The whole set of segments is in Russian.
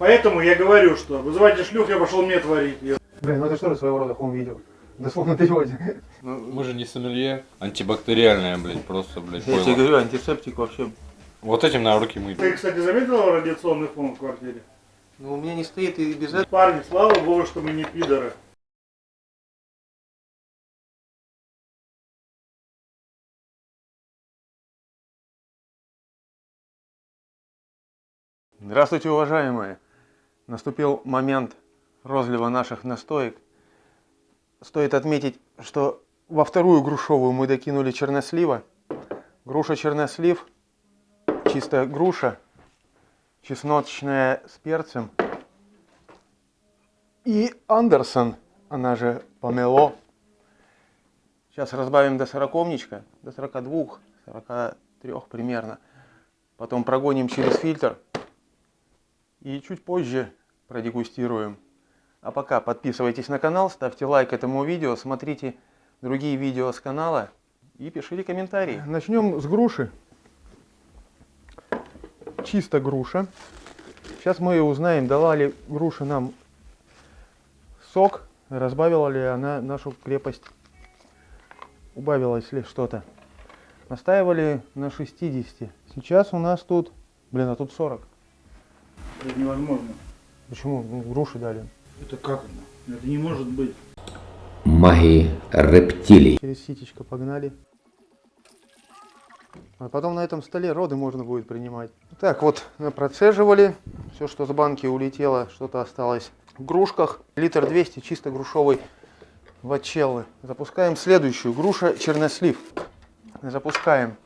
Поэтому я говорю, что вызывайте шлюх, я пошел мне творить. Блин, ну это что ли своего рода хом-видео? Дословно переводе. Мы же не сомелье. Антибактериальное, блядь, просто, блядь, Я тебе говорю, антисептик вообще. Вот этим на руки мыть. Ты, кстати, заметил радиационный фон в квартире? Ну, у меня не стоит и без этого. Парни, слава богу, что мы не пидоры. Здравствуйте, уважаемые! Наступил момент розлива наших настоек. Стоит отметить, что во вторую грушовую мы докинули чернослива. Груша чернослив, чистая груша, чесночная с перцем. И Андерсон, она же помело. Сейчас разбавим до сороковничка, до 42, 43 примерно. Потом прогоним через фильтр и чуть позже продегустируем. А пока подписывайтесь на канал, ставьте лайк этому видео, смотрите другие видео с канала и пишите комментарии. Начнем с груши. Чисто груша. Сейчас мы узнаем, дала ли груша нам сок, разбавила ли она нашу крепость, убавилось ли что-то. Настаивали на 60. Сейчас у нас тут, блин, а тут 40. Это невозможно. Почему? Ну, груши дали. Это как это? Это не может быть. магии рептилий. Через ситечко погнали. А потом на этом столе роды можно будет принимать. Так, вот процеживали. Все, что с банки улетело, что-то осталось в грушках. Литр 200 чисто грушовой вачеллы. Запускаем следующую. Груша чернослив. Запускаем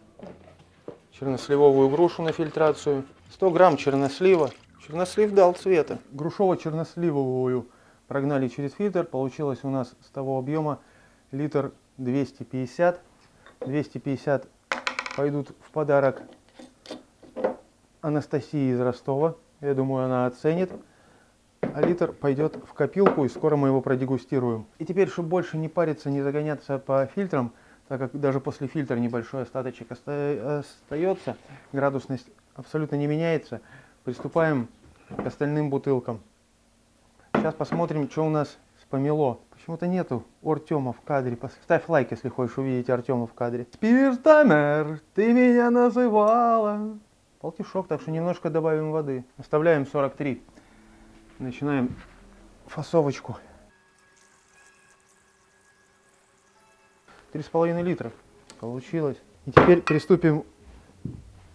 черносливовую грушу на фильтрацию. 100 грамм чернослива. Чернослив дал цвета. Грушово-черносливовую прогнали через фильтр. Получилось у нас с того объема литр 250. 250 пойдут в подарок Анастасии из Ростова. Я думаю, она оценит. А литр пойдет в копилку, и скоро мы его продегустируем. И теперь, чтобы больше не париться, не загоняться по фильтрам, так как даже после фильтра небольшой остаточек оста- остается, градусность абсолютно не меняется, приступаем к остальным бутылкам. Сейчас посмотрим, что у нас с помело. Почему-то нету Артема в кадре. Ставь лайк, если хочешь увидеть Артема в кадре. Спиртомер, ты меня называла. Полтишок, так что немножко добавим воды. Оставляем 43. Начинаем фасовочку. Три с половиной литра получилось. И теперь приступим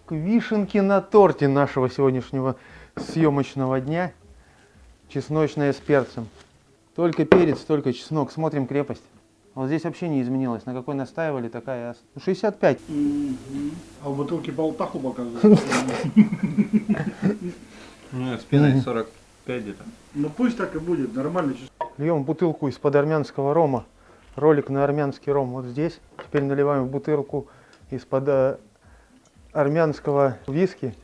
к вишенке на торте нашего сегодняшнего съемочного дня. Чесночная с перцем. Только перец, только чеснок. Смотрим крепость. Вот здесь вообще не изменилось. На какой настаивали, такая и ост- Ну, 65. А в бутылке болтаху показывают. Нет, с пеной 45 где-то. Ну пусть так и будет, нормально. Льем бутылку из-под армянского рома. Ролик на армянский ром вот здесь. Теперь наливаем в бутылку из-под э, армянского виски.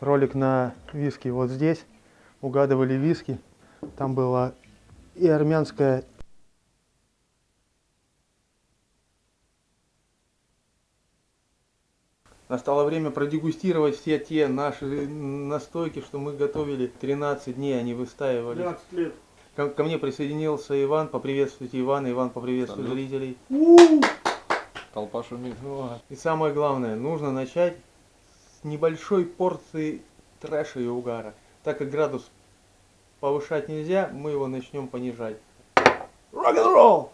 Ролик на виски вот здесь. Угадывали виски. Там была и армянская, Настало время продегустировать все те наши настойки, что мы готовили 13 дней, они выстаивали. 12 лет. Ко, ко мне присоединился Иван. Поприветствуйте Ивана. Иван, поприветствуй Салют. зрителей. Толпа шумит. И самое главное, нужно начать с небольшой порции трэша и угара. Так как градус повышать нельзя, мы его начнем понижать. Рок-н-ролл!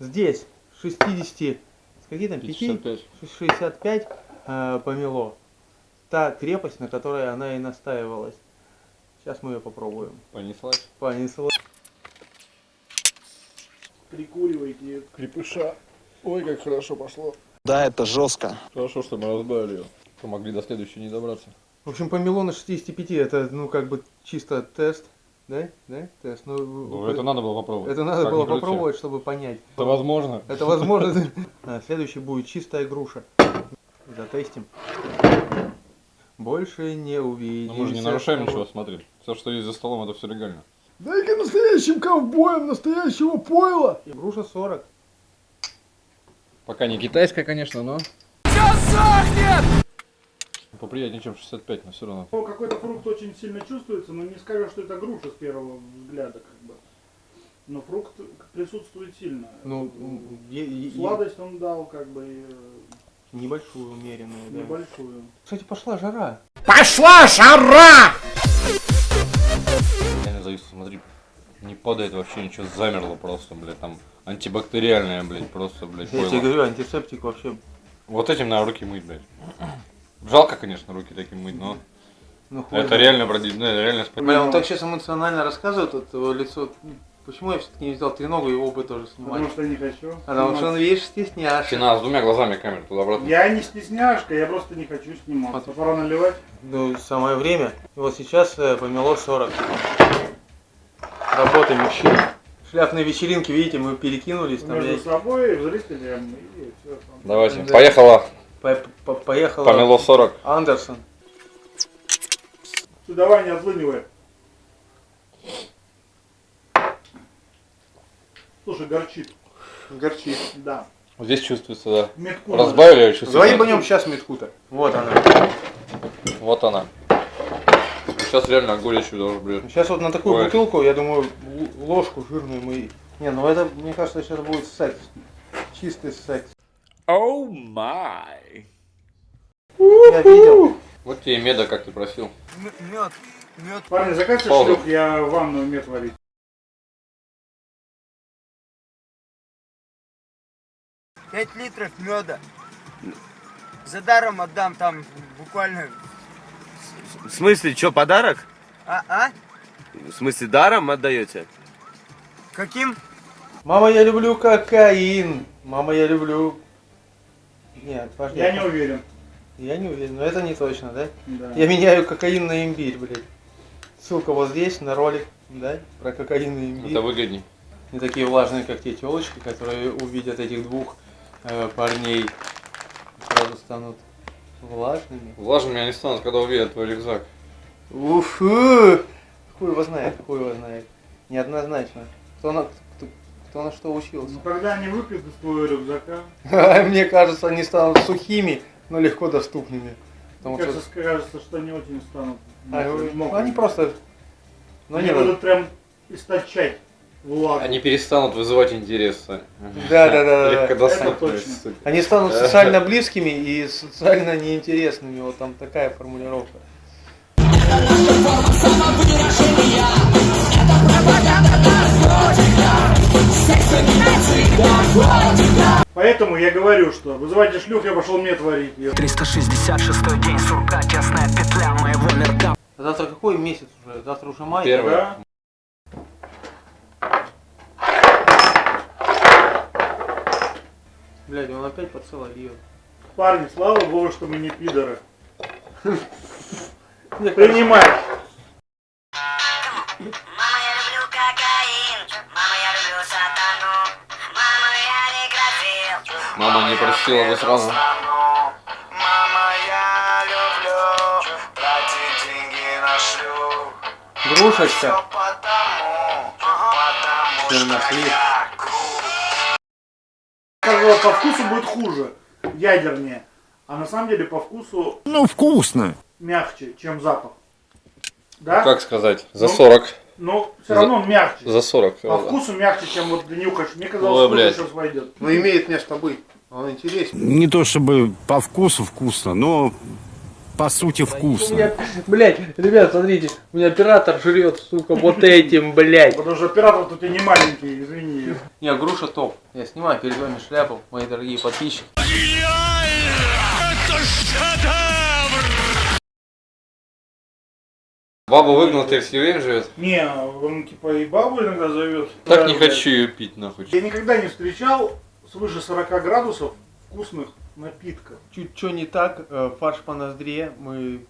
Здесь 60, с какие там 5? 55. 65 э, помело. Та крепость, на которой она и настаивалась. Сейчас мы ее попробуем. Понеслась. Понесло. Прикуривайте. Крепыша. Ой, как хорошо пошло. Да, это жестко. Хорошо, что мы разбавили ее. Что могли до следующей не добраться. В общем, помело на 65 это, ну, как бы чисто тест. Да? Да? Тест. Ну, Ну, это надо было попробовать. это надо Как было попробовать, чтобы понять. Это возможно. Это возможно. А, следующий будет чистая груша. Затестим. Больше не увидимся. Но мы же не нарушаем ничего, смотри. Все, что есть за столом, это все легально. Дай-ка настоящим ковбоем настоящего пойла. И груша 40. Пока не китайская, конечно, но... Поприятнее, чем 65, но все равно. Ну, Какой-то фрукт очень сильно чувствуется, но не скажешь, что это груша с первого взгляда, как бы. Но фрукт присутствует сильно. Ну, Сладость он дал, как бы, и, э, небольшую умеренную, да. небольшую. Кстати, пошла жара. Я не завис, смотри, не падает вообще ничего, замерло просто, блядь, там антибактериальное, блядь, просто, блядь, Я тебе пойло. говорю, антисептик вообще. Вот этим надо руки мыть, блядь. Жалко, конечно, руки таким мыть, но Ну, хуй это знает. реально, бродит, ну, это реально спасибо. Бля, он так сейчас эмоционально рассказывает, вот его лицо. Почему я все-таки не взял треногу и оба тоже снимать? Потому что не хочу. Потому что он, видишь, стесняшка. Стена с двумя глазами камеры туда-обратно. Я не стесняшка, я просто не хочу сниматься. Пора наливать. Ну, самое время. И вот сейчас э, помело 40. Работаем мужчин. Шляпные вечеринки, видите, мы перекинулись. Там Между я- собой, зрителям и все. Давайте, Да. поехала, по- по- поехала помело 40. Андерсон. Ты давай не отлынивай. Слушай, горчит. Горчит. Да. Здесь чувствуется, да. Метку Разбавили, я чувствую. Давай ебанем сейчас метку-то. Вот она. Вот она. Сейчас реально горечью даже, блядь. Сейчас вот на такую Ой. бутылку, я думаю, ложку жирную мы... Не, ну это, мне кажется, сейчас будет секс. Чистый секс. Oh my. Я видел. Вот тебе меда, как ты просил. Мед. Мед. Парни, закажите шлюх, я ванную мед варить. Пять литров меда. За даром отдам там буквально. В смысле, что, подарок? А, а? В смысле, даром отдаете? Каким? Мама, я люблю кокаин. Мама, я люблю... Нет, подожди. Я не уверен. Я не уверен, но это не точно, да? Да. Я меняю кокаин на имбирь, блядь. Ссылка вот здесь, на ролик, да? Про кокаин и имбирь. Это выгодней. Не такие влажные, как те телочки, которые увидят этих двух э, парней. Сразу станут влажными. Влажными они станут, когда увидят твой рюкзак. Уфу! Хуй его знает, хуй его знает. Неоднозначно. Кто на, кто, кто на что учился. Ну, когда они выпьют из твоего рюкзака, Мне кажется, они станут сухими, но легко доступными. Потому мне что кажется, кажется, что они очень станут а, ну, они просто... Ну, они не, будут прям источать влагу. Они перестанут вызывать интерес, Сань. Да, да, да, да. Легко сука. Они станут социально близкими и социально неинтересными. Вот там такая формулировка. Поэтому я говорю, что вызывайте шлюх, я пошел мед варить. Я- 366 день сурка, тесная петля моего нырка. А Завтра какой месяц уже? Завтра уже май. Первый. Да? Блядь, он опять поцеловал ее. Парни, слава богу, что мы не пидоры. Принимай. Мама, я люблю кокаин. Мама, я люблю сатану. Мама, я не простила бы сразу. Мама, я люблю тратить деньги на шлюх. Грушечка. Потому, потому Ты нашли. По вкусу будет хуже, ядернее. А на самом деле по вкусу Ну, вкусно. мягче, чем запах. Да? Как сказать? За Ну, 40. Но все равно он мягче. За 40. По вкусу мягче, чем вот нюхаешь. Мне Ой, казалось, что сейчас войдет. Ну имеет место быть. Он интереснее. Не то чтобы по вкусу вкусно, но по сути вкусно. блядь, ребят, смотрите, у меня оператор жрет, сука, вот этим, блядь. Потому что оператор тут и не маленький, извини. Не, груша топ. Я снимаю перед вами шляпу, мои дорогие подписчики. Бабу выгнал, ты в Сирень живет? Не, он типа и бабу иногда зовет. Так Да, не блядь. хочу ее пить, нахуй. Я никогда не встречал свыше 40 градусов вкусных напитков. Чуть что не так, э, фарш по ноздре, мы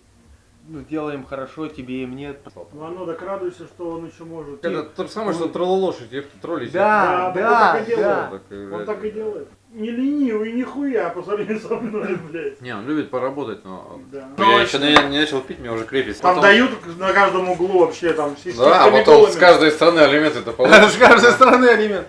ну, делаем хорошо, тебе и мне. Но оно так радуйся, что он еще может. Это то же самое, что троллолошадь, их троллить. Да, Да, да, он так и да. делает. Он так и делает. Не ленивый нихуя по сравнению со мной, блядь. Не, он любит поработать, но... Да. Я еще не, не начал пить, мне уже крепится. Там Потом- дают на каждом углу вообще там с Да, а потом с каждой стороны алименты это получишь. С каждой стороны алимент.